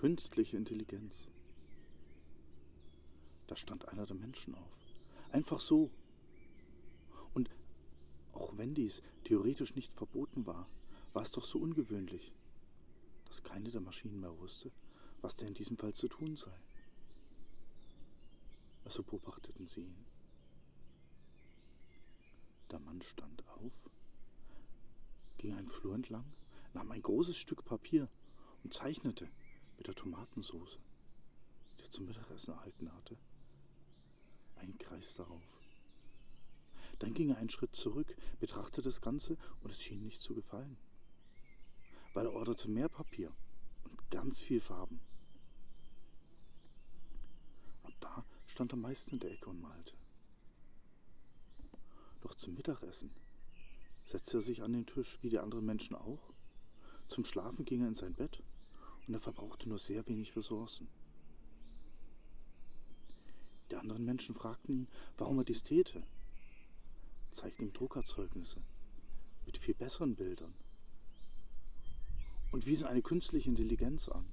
Künstliche Intelligenz. Da stand einer der Menschen auf. Einfach so. Und auch wenn dies theoretisch nicht verboten war, war es doch so ungewöhnlich, dass keine der Maschinen mehr wusste, was denn in diesem Fall zu tun sei. Also beobachteten sie ihn. Der Mann stand auf, ging einen Flur entlang, nahm ein großes Stück Papier und zeichnete mit der Tomatensauce, die er zum Mittagessen erhalten hatte, einen Kreis darauf. Dann ging er einen Schritt zurück, betrachtete das Ganze und es schien nicht zu gefallen, weil er orderte mehr Papier und ganz viel Farben. Ab da stand er meist in der Ecke und malte. Doch zum Mittagessen setzte er sich an den Tisch, wie die anderen Menschen auch. Zum Schlafen ging er in sein Bett und er verbrauchte nur sehr wenig Ressourcen. Die anderen Menschen fragten ihn, warum er dies täte, zeigten ihm Druckerzeugnisse mit viel besseren Bildern und wiesen eine künstliche Intelligenz an,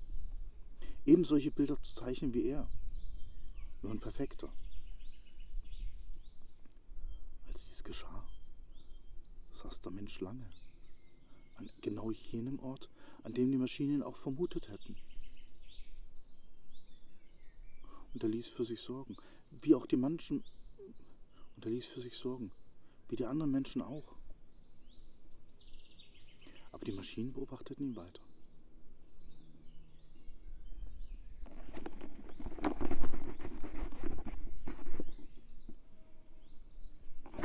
eben solche Bilder zu zeichnen wie er, nur ein perfekter. Als dies geschah, saß der Mensch lange an genau jenem Ort, an dem die Maschinen auch vermutet hätten. Und er ließ für sich sorgen, wie auch die Menschen, und er ließ für sich sorgen, wie die anderen Menschen auch. Aber die Maschinen beobachteten ihn weiter.